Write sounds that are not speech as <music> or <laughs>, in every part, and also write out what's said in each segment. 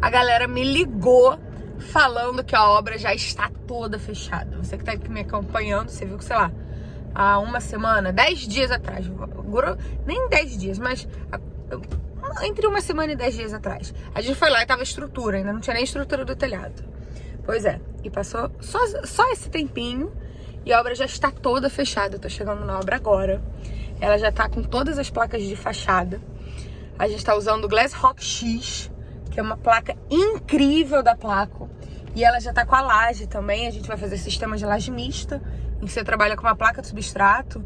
a galera me ligou falando que a obra já está toda fechada. Você que tá aqui me acompanhando, você viu que, sei lá, há uma semana, dez dias atrás, nem dez dias, mas entre uma semana e dez dias atrás, a gente foi lá e tava estrutura, ainda não tinha nem estrutura do telhado. Pois é, e passou só, só esse tempinho e a obra já está toda fechada. Eu tô chegando na obra agora. Ela já tá com todas as placas de fachada. A gente tá usando o Glass Rock X, que é uma placa incrível da Placo. E ela já tá com a laje também. A gente vai fazer sistema de laje mista, em que você trabalha com uma placa de substrato.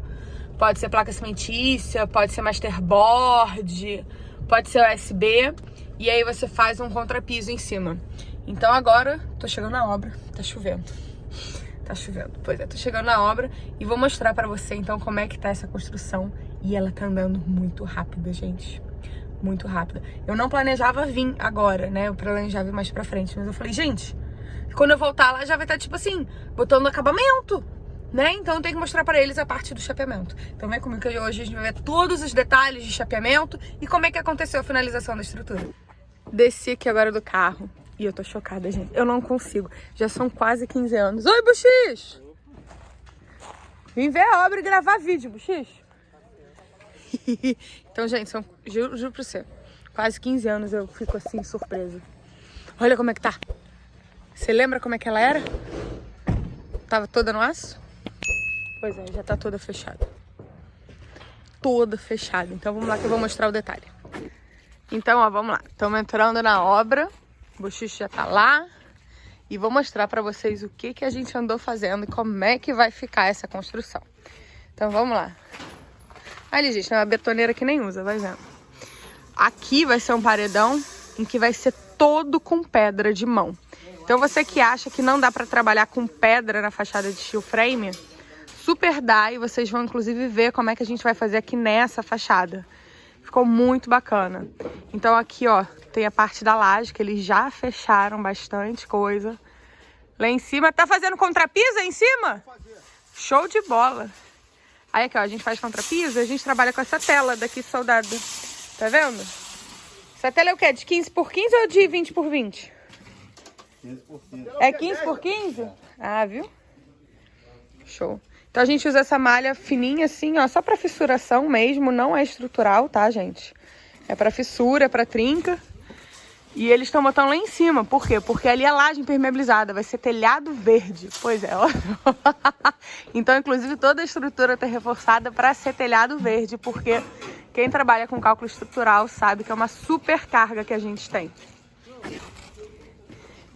Pode ser placa cimentícia, pode ser masterboard, pode ser USB. E aí você faz um contrapiso em cima. Então agora, tô chegando na obra, tá chovendo. Tá chovendo. Pois é, tô chegando na obra e vou mostrar pra você então como é que tá essa construção. E ela tá andando muito rápida, gente. Muito rápida. Eu não planejava vir agora, né? Eu planejava ir mais pra frente. Mas eu falei, gente, quando eu voltar lá já vai estar, tá, tipo assim, botando acabamento. Né? Então eu tenho que mostrar pra eles a parte do chapeamento. Então vem comigo que hoje a gente vai ver todos os detalhes de chapeamento e como é que aconteceu a finalização da estrutura. Desci aqui agora do carro. E eu tô chocada, gente. Eu não consigo. Já são quase 15 anos. Oi, Buxix! Vim ver a obra e gravar vídeo, Buxix. <laughs> então, gente, são, juro, juro pra você, quase 15 anos eu fico assim, surpresa. Olha como é que tá. Você lembra como é que ela era? Tava toda no aço? Pois é, já tá toda fechada. Toda fechada. Então vamos lá que eu vou mostrar o detalhe. Então, ó, vamos lá. Estamos entrando na obra. O bochicho já tá lá. E vou mostrar pra vocês o que, que a gente andou fazendo e como é que vai ficar essa construção. Então vamos lá. Ali, gente, é uma betoneira que nem usa, vai vendo. Aqui vai ser um paredão em que vai ser todo com pedra de mão. Então você que acha que não dá pra trabalhar com pedra na fachada de steel frame, super dá e vocês vão inclusive ver como é que a gente vai fazer aqui nessa fachada. Ficou muito bacana. Então aqui, ó, tem a parte da laje, que eles já fecharam bastante coisa. Lá em cima, tá fazendo contrapiso aí em cima? Show de bola. Aí aqui, ó, a gente faz contrapiso a gente trabalha com essa tela daqui soldada. Tá vendo? Essa tela é o quê? De 15 por 15 ou de 20 por 20? 15 por 15. É 15 por 15? Ah, viu? Show. Então a gente usa essa malha fininha assim, ó, só pra fissuração mesmo, não é estrutural, tá, gente? É pra fissura, é pra trinca. E eles estão botando lá em cima, por quê? Porque ali é laje impermeabilizada, vai ser telhado verde. Pois é, ó. <laughs> então, inclusive, toda a estrutura tá reforçada para ser telhado verde, porque quem trabalha com cálculo estrutural sabe que é uma super carga que a gente tem.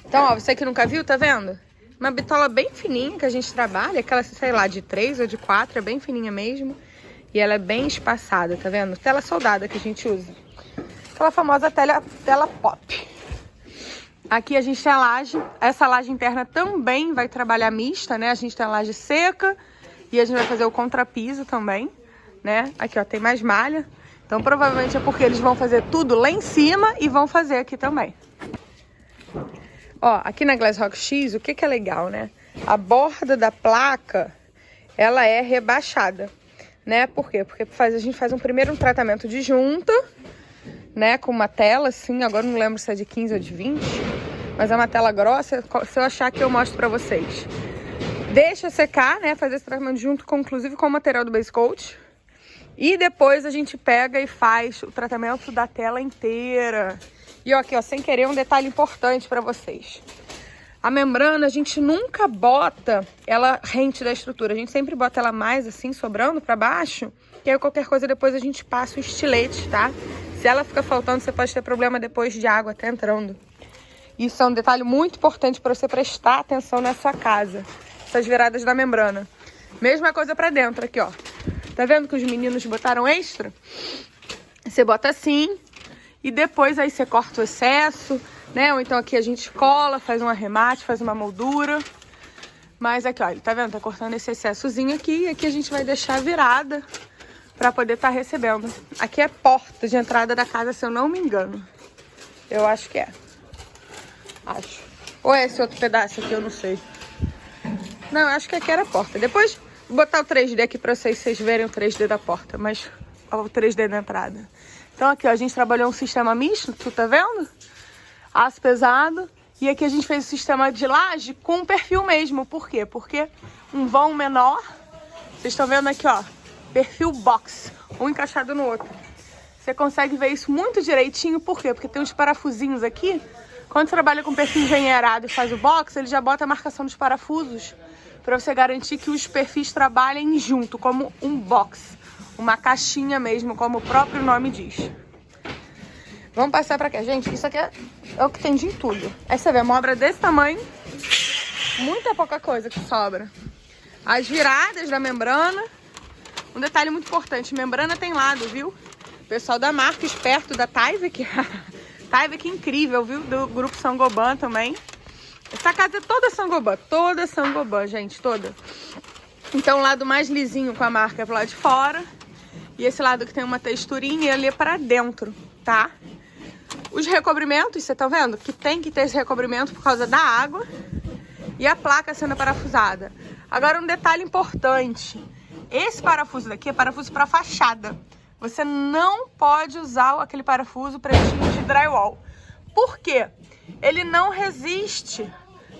Então, ó, você que nunca viu, tá vendo? Uma bitola bem fininha que a gente trabalha, aquela, sei lá, de 3 ou de 4, é bem fininha mesmo. E ela é bem espaçada, tá vendo? Tela soldada que a gente usa. Aquela famosa tela, tela pop. Aqui a gente tem a laje. Essa laje interna também vai trabalhar mista, né? A gente tem a laje seca e a gente vai fazer o contrapiso também, né? Aqui, ó, tem mais malha. Então, provavelmente é porque eles vão fazer tudo lá em cima e vão fazer aqui também. Ó, aqui na Glass Rock X, o que que é legal, né? A borda da placa, ela é rebaixada, né? Por quê? Porque faz, a gente faz um primeiro um tratamento de junta, né? Com uma tela, assim, agora não lembro se é de 15 ou de 20, mas é uma tela grossa, se eu achar que eu mostro pra vocês. Deixa secar, né? Fazer esse tratamento junto, com, inclusive com o material do Base Coat. E depois a gente pega e faz o tratamento da tela inteira. E ó, aqui, ó, sem querer, um detalhe importante para vocês. A membrana, a gente nunca bota ela rente da estrutura. A gente sempre bota ela mais assim, sobrando para baixo. Que aí qualquer coisa depois a gente passa o estilete, tá? Se ela fica faltando, você pode ter problema depois de água até entrando. Isso é um detalhe muito importante para você prestar atenção na sua casa. Essas viradas da membrana. Mesma coisa para dentro aqui, ó. Tá vendo que os meninos botaram extra? Você bota assim, e depois aí você corta o excesso, né? Ou então aqui a gente cola, faz um arremate, faz uma moldura. Mas aqui, ó, tá vendo? Tá cortando esse excessozinho aqui e aqui a gente vai deixar virada pra poder estar tá recebendo. Aqui é porta de entrada da casa, se eu não me engano. Eu acho que é. Acho. Ou é esse outro pedaço aqui, eu não sei. Não, acho que aqui era a porta. Depois vou botar o 3D aqui pra vocês, vocês verem o 3D da porta. Mas ó, o 3D da entrada. Então aqui, ó, a gente trabalhou um sistema misto, tu tá vendo? aço pesado. E aqui a gente fez o sistema de laje com perfil mesmo. Por quê? Porque um vão menor. Vocês estão vendo aqui, ó. Perfil box. Um encaixado no outro. Você consegue ver isso muito direitinho. Por quê? Porque tem uns parafusinhos aqui. Quando você trabalha com perfil engenheirado e faz o box, ele já bota a marcação dos parafusos para você garantir que os perfis trabalhem junto, como um box. Uma caixinha mesmo, como o próprio nome diz. Vamos passar pra cá, gente. Isso aqui é, é o que tem de tudo. Aí você vê uma obra desse tamanho, muita pouca coisa que sobra. As viradas da membrana. Um detalhe muito importante, membrana tem lado, viu? Pessoal da marca, esperto da Tyvek. <laughs> Tyvek incrível, viu? Do grupo Sangoban também. Essa casa é toda Sangoban, toda Sangoban, gente, toda. Então o lado mais lisinho com a marca é pro lado de fora. E esse lado que tem uma texturinha, ele é para dentro, tá? Os recobrimentos, você tá vendo? Que tem que ter esse recobrimento por causa da água e a placa sendo parafusada. Agora um detalhe importante. Esse parafuso daqui é parafuso para fachada. Você não pode usar aquele parafuso pretinho de drywall. Por quê? Ele não resiste,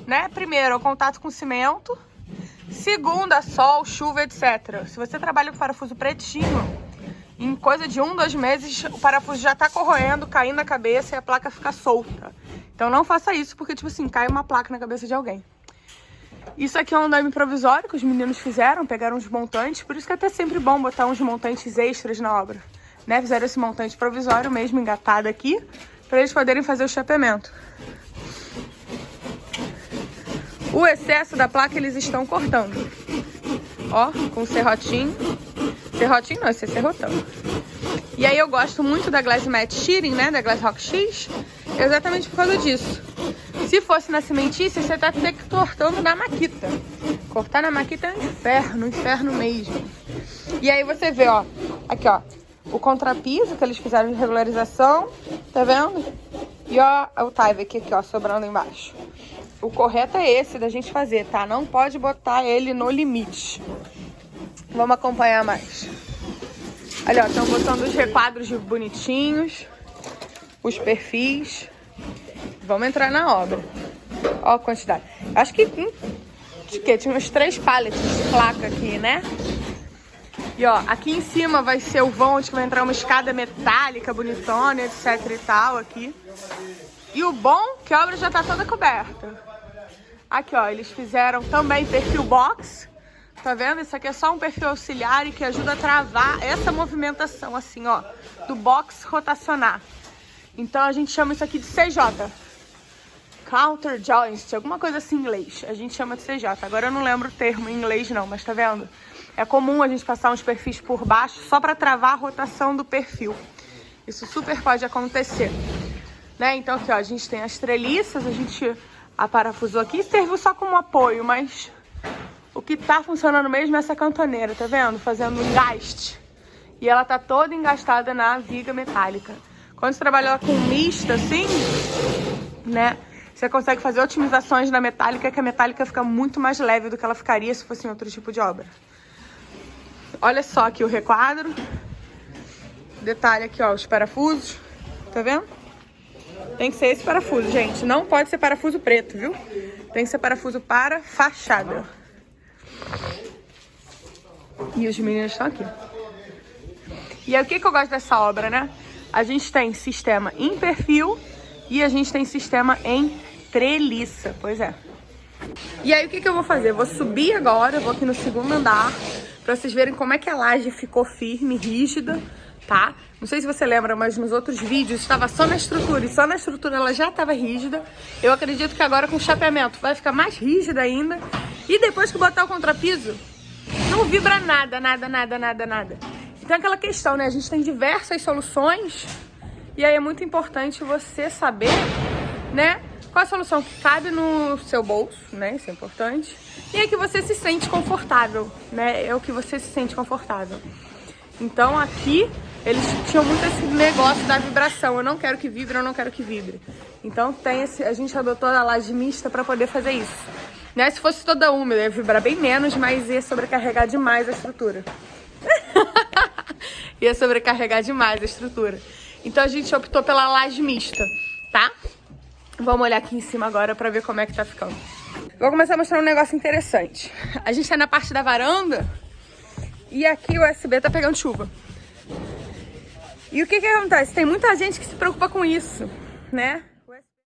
né? Primeiro, ao contato com cimento. Segundo, a sol, chuva, etc. Se você trabalha com parafuso pretinho, em coisa de um, dois meses, o parafuso já tá corroendo, caindo na cabeça e a placa fica solta. Então não faça isso, porque, tipo assim, cai uma placa na cabeça de alguém. Isso aqui é um andaime provisório que os meninos fizeram, pegaram uns montantes, por isso que é até sempre bom botar uns montantes extras na obra. Né? Fizeram esse montante provisório mesmo, engatado aqui, para eles poderem fazer o chapeamento. O excesso da placa eles estão cortando. Ó, com serrotinho. Serrotinho não, esse é serrotão. E aí eu gosto muito da Glass Matte Shearing, né, da Glass Rock X, exatamente por causa disso. Se fosse na cimentícia, você tá que cortando na maquita. Cortar na maquita é um inferno, um inferno mesmo. E aí você vê, ó, aqui, ó, o contrapiso que eles fizeram de regularização, tá vendo? E ó, o Tyvek aqui, ó, sobrando embaixo. O correto é esse da gente fazer, tá? Não pode botar ele no limite. Vamos acompanhar mais. Olha, estão botando os requadros bonitinhos, os perfis. Vamos entrar na obra. Ó a quantidade. Acho que, hum, de que? Tinha uns três pallets de placa aqui, né? E ó, aqui em cima vai ser o vão onde vai entrar uma escada metálica, bonitona, etc e tal aqui. E o bom que a obra já tá toda coberta. Aqui, ó, eles fizeram também perfil box. Tá vendo? Isso aqui é só um perfil auxiliar e que ajuda a travar essa movimentação, assim, ó, do box rotacionar. Então a gente chama isso aqui de CJ. Counter joint, alguma coisa assim em inglês. A gente chama de CJ. Agora eu não lembro o termo em inglês não, mas tá vendo? É comum a gente passar uns perfis por baixo só para travar a rotação do perfil. Isso super pode acontecer. Né? Então aqui, ó, a gente tem as treliças, a gente aparafusou aqui, serviu só como apoio, mas o que tá funcionando mesmo é essa cantoneira, tá vendo? Fazendo engaste. E ela tá toda engastada na viga metálica. Quando você trabalha com mista assim, né? Você consegue fazer otimizações na metálica, que a metálica fica muito mais leve do que ela ficaria se fosse em outro tipo de obra. Olha só aqui o requadro. Detalhe aqui, ó, os parafusos. Tá vendo? Tem que ser esse parafuso, gente. Não pode ser parafuso preto, viu? Tem que ser parafuso para fachada. E os meninos estão aqui. E aí, o que, que eu gosto dessa obra, né? A gente tem sistema em perfil e a gente tem sistema em treliça. Pois é. E aí, o que, que eu vou fazer? Eu vou subir agora, vou aqui no segundo andar, pra vocês verem como é que a laje ficou firme, rígida, tá? Não sei se você lembra, mas nos outros vídeos estava só na estrutura e só na estrutura ela já estava rígida. Eu acredito que agora com o chapeamento vai ficar mais rígida ainda. E depois que botar o contrapiso, não vibra nada, nada, nada, nada, nada. Então é aquela questão, né? A gente tem diversas soluções e aí é muito importante você saber, né? Qual a solução que cabe no seu bolso, né? Isso é importante. E é que você se sente confortável, né? É o que você se sente confortável. Então aqui eles tinham muito esse negócio da vibração. Eu não quero que vibre, eu não quero que vibre. Então tem esse, a gente adotou a laje mista para poder fazer isso. Né? Se fosse toda úmida, ia vibrar bem menos, mas ia sobrecarregar demais a estrutura. <laughs> ia sobrecarregar demais a estrutura. Então a gente optou pela laje mista, tá? Vamos olhar aqui em cima agora pra ver como é que tá ficando. Vou começar a mostrar um negócio interessante. A gente tá na parte da varanda e aqui o USB tá pegando chuva. E o que que acontece? Tem muita gente que se preocupa com isso, né?